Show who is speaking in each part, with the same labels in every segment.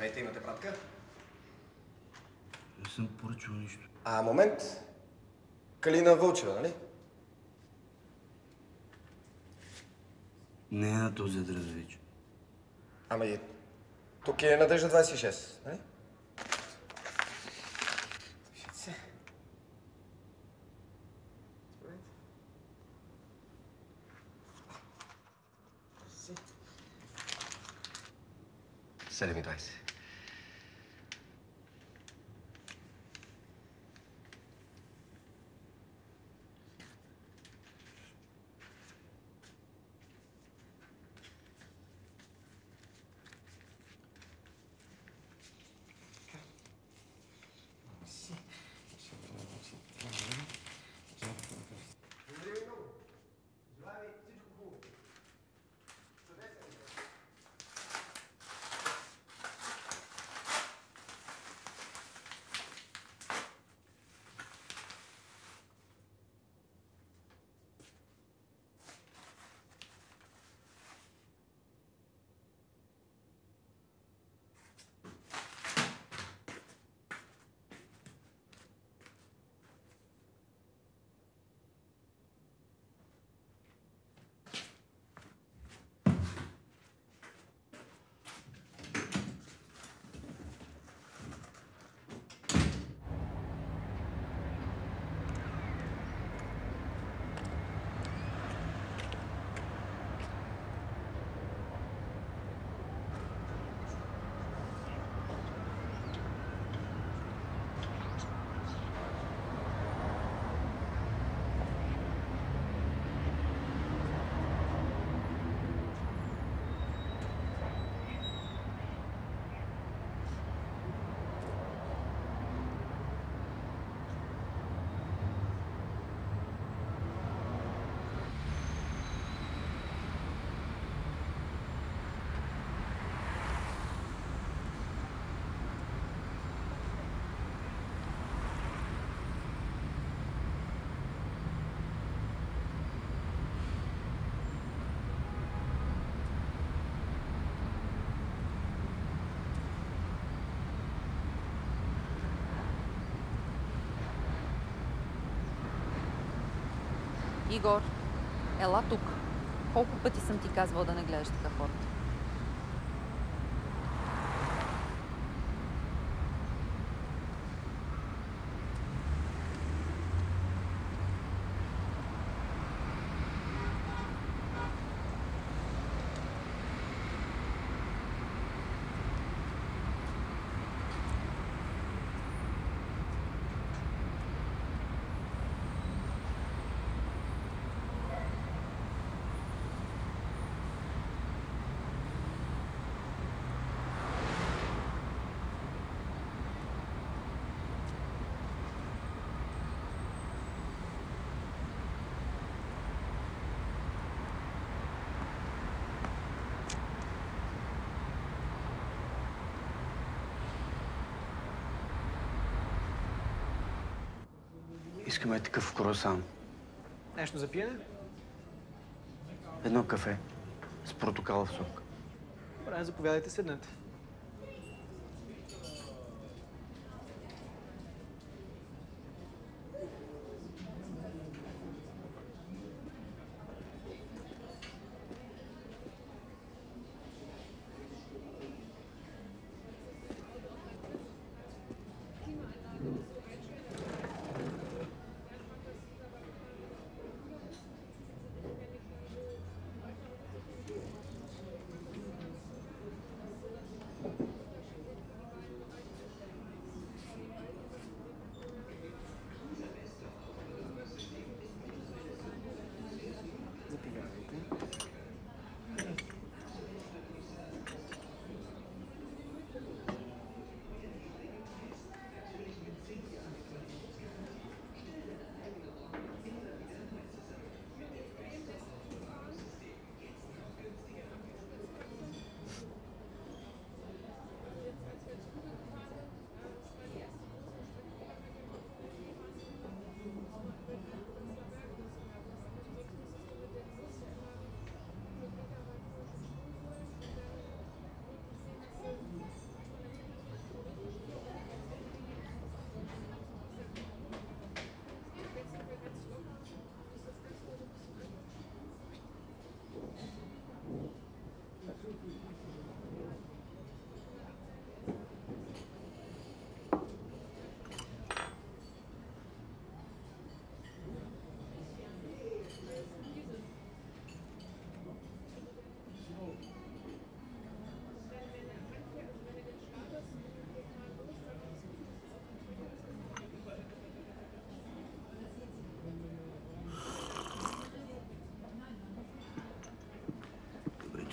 Speaker 1: Здравейте, имате пратка?
Speaker 2: Не съм поръчал нищо.
Speaker 1: А, момент. Калина Вълчева, нали?
Speaker 2: Не е на този адрес вече.
Speaker 1: Ама и тук е Надежда 26, нали? Се. Седем и двайсет.
Speaker 3: Игор, ела тук. Колко пъти съм ти казвал да не гледаш така хората?
Speaker 2: Искаме такъв круасан.
Speaker 4: Нещо за пиене?
Speaker 2: Едно кафе с протокалов сок.
Speaker 4: Добре, заповядайте, седнете.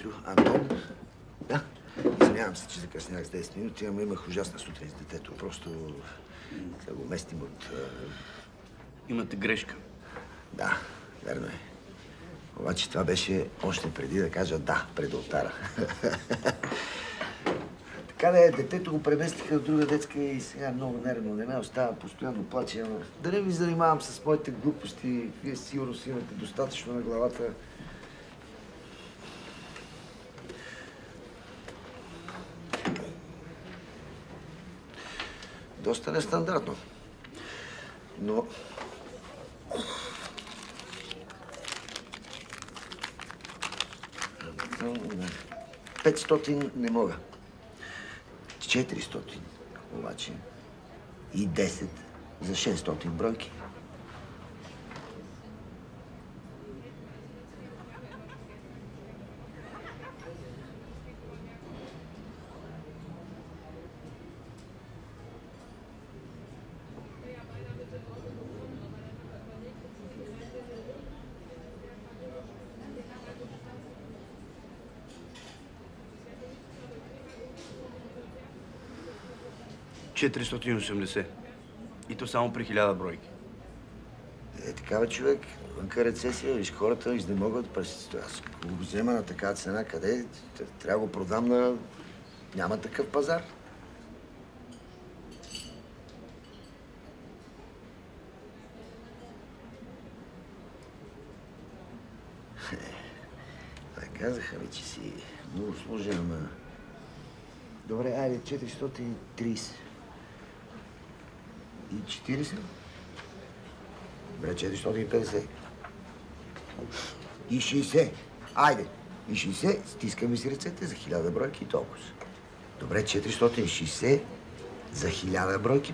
Speaker 5: Детето Антон. Да. Извинявам се, че закъснях с 10 минути, ама имах ужасна сутрин с детето. Просто да го местим от...
Speaker 2: Имате грешка.
Speaker 5: Да, верно е. Обаче това беше още преди да кажа да пред алтара. така да е, детето го преместиха в друга детска и сега много нервно. Не ме остава, постоянно плаче. Ама да не ви занимавам с моите глупости. Вие сигурно си имате достатъчно на главата. Доста нестандартно. Но 500 не мога. 400 обаче. И 10 за 600 бройки.
Speaker 2: ...480. И то само при 1000 бройки.
Speaker 5: Е, такава човек, вънка рецесия, виж, хората изнемогват през... Аз го взема на такава цена, къде? Трябва да го продам на... Няма такъв пазар. Да, казаха ми, че си много сложен, ама... Добре, айде, 430. И 40? Добре, 450. И 60. Айде. И 60. Стискаме си ръцете за 1000 бройки и толкова. Добре, 460 за 1000 бройки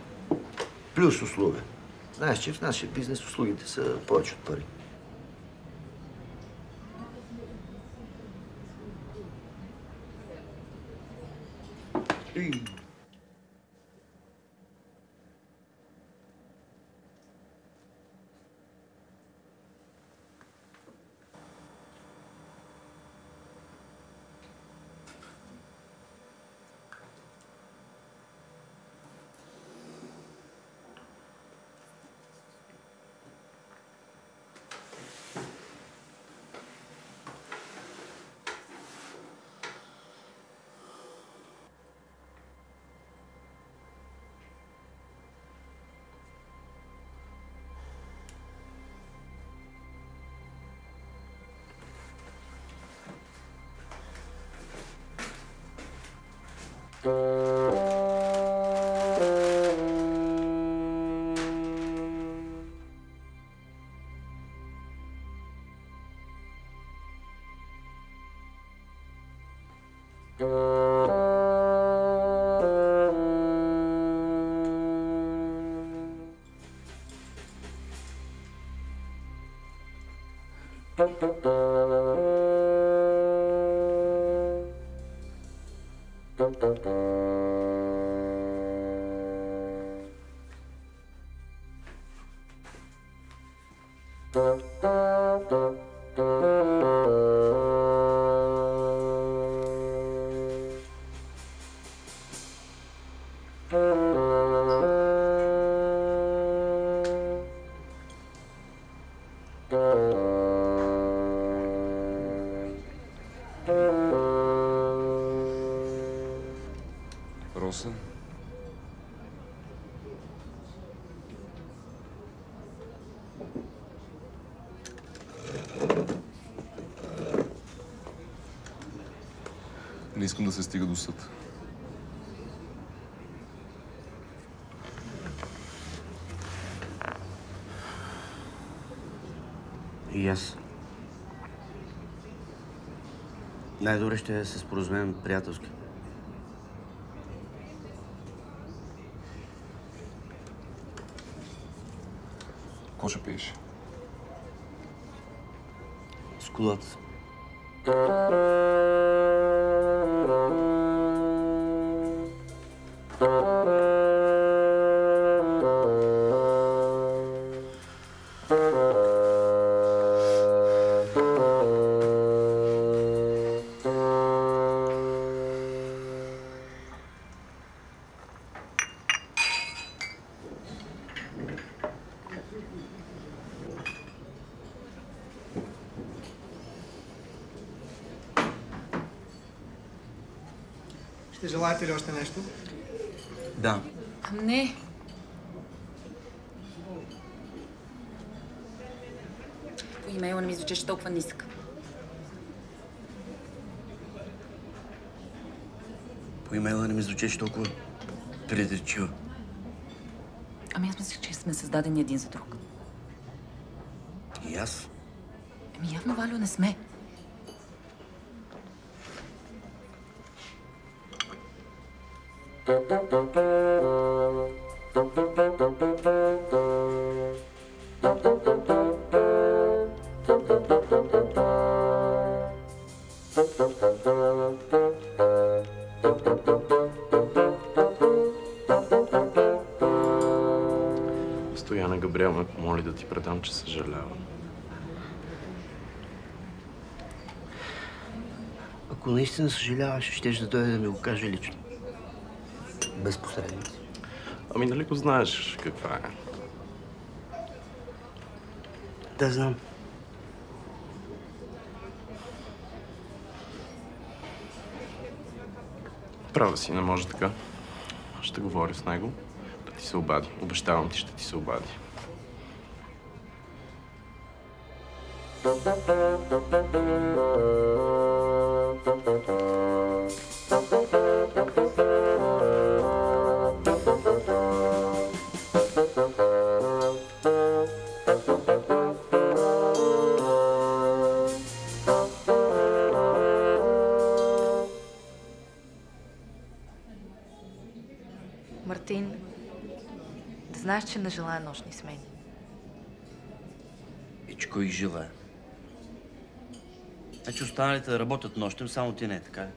Speaker 5: плюс услуга. Знаеш, че в нашия бизнес услугите са повече от пари. И...
Speaker 6: искам да се стига до съд.
Speaker 2: И аз. Най-добре ще се споразумеем приятелски.
Speaker 6: Какво ще пиеш?
Speaker 2: С колата.
Speaker 4: Желаете ли още нещо?
Speaker 2: Да.
Speaker 3: Не. По имейла не ми звучеше толкова нисък.
Speaker 2: По имейла не ми звучеше толкова предречиво.
Speaker 3: Ами аз мислех, че сме създадени един за друг.
Speaker 2: И аз.
Speaker 3: Ами явно, Валю, не сме.
Speaker 7: Стояна Габриел ме помоли да ти предам, че съжалявам.
Speaker 2: Ако наистина съжаляваш, щеш да дойде да ми го каже лично. Без посредници.
Speaker 7: Ами нали го знаеш каква е?
Speaker 2: Да, знам.
Speaker 7: Права си, не може така. Ще говоря с него. Да ти се обади. Обещавам ти, ще ти се обади.
Speaker 8: Мартин, да знаеш, че не желая нощни смени.
Speaker 2: И че кой ги желая. Значи останалите да работят нощем, само ти не е така.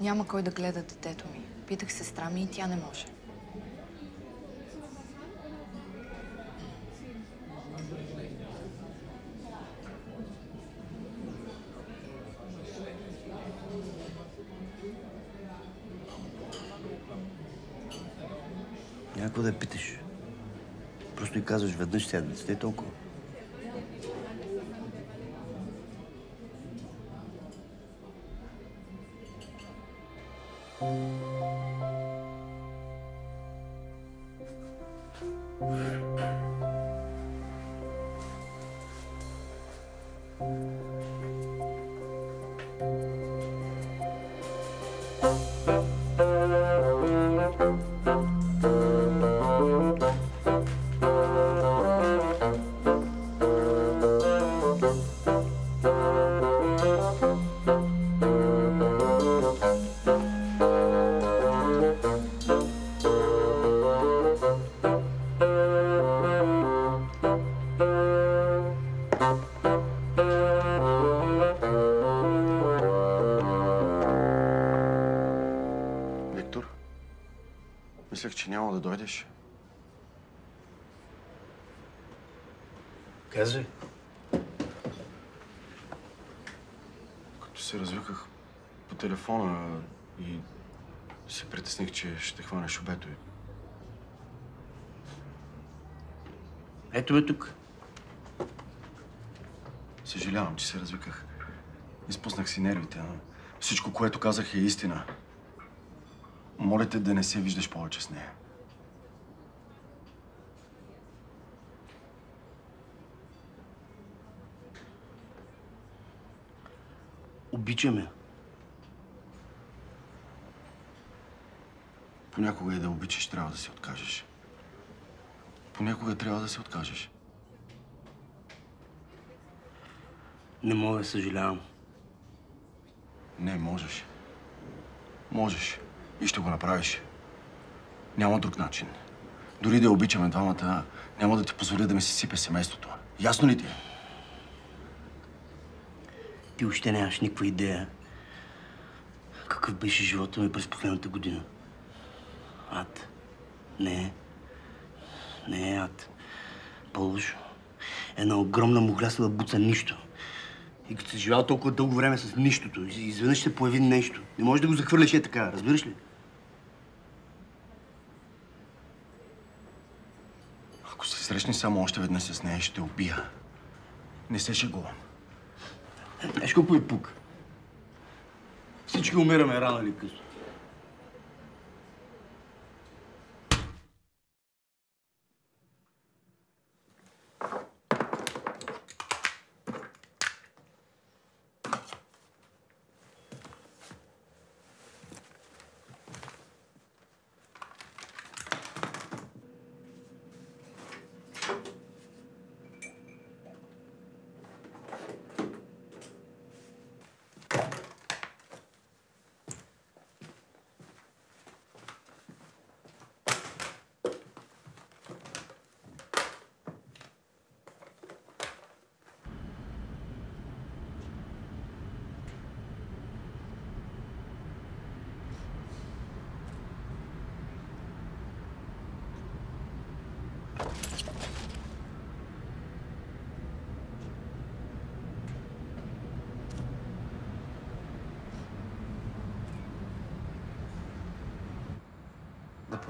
Speaker 8: Няма кой да гледа детето ми. Питах сестра ми и тя не може.
Speaker 2: Просто и казваш веднъж седмицата и
Speaker 9: да дойдеш.
Speaker 2: Казвай.
Speaker 9: Като се развиках по телефона и се притесних, че ще хванеш обето.
Speaker 2: Ето ме тук.
Speaker 9: Съжалявам, че се развиках. Изпуснах си нервите, но всичко, което казах е истина. Моля те да не се виждаш повече с нея.
Speaker 2: Обичаме.
Speaker 9: Понякога и да обичаш, трябва да се откажеш. Понякога трябва да се откажеш.
Speaker 2: Не мога съжалявам.
Speaker 9: Не, можеш. Можеш. И ще го направиш. Няма друг начин. Дори да обичаме двамата, няма да ти позволя да ми се сипе семейството. Ясно ли ти? е?
Speaker 2: Ти още нямаш никаква идея какъв беше живота ми през последната година. Ад. Не. Не е ад. По-лошо. Една огромна мухлясала буца нищо. И като си живял толкова дълго време с нищото, изведнъж ще появи нещо. Не можеш да го захвърляш е така, разбираш ли?
Speaker 9: Ако се срещнеш само още веднъж с нея, ще убия. Не се шегувам.
Speaker 2: Знаеш колко е пук? Всички умираме рано или късно.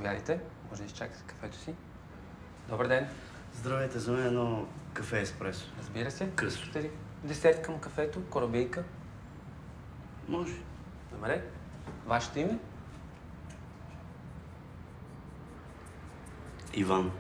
Speaker 10: Заповядайте. Може да изчакате кафето си. Добър ден.
Speaker 2: Здравейте, за мен едно кафе еспресо.
Speaker 10: Разбира се. Ли десерт към кафето? Корабейка?
Speaker 2: Може.
Speaker 10: Добре. Вашето име?
Speaker 2: Иван.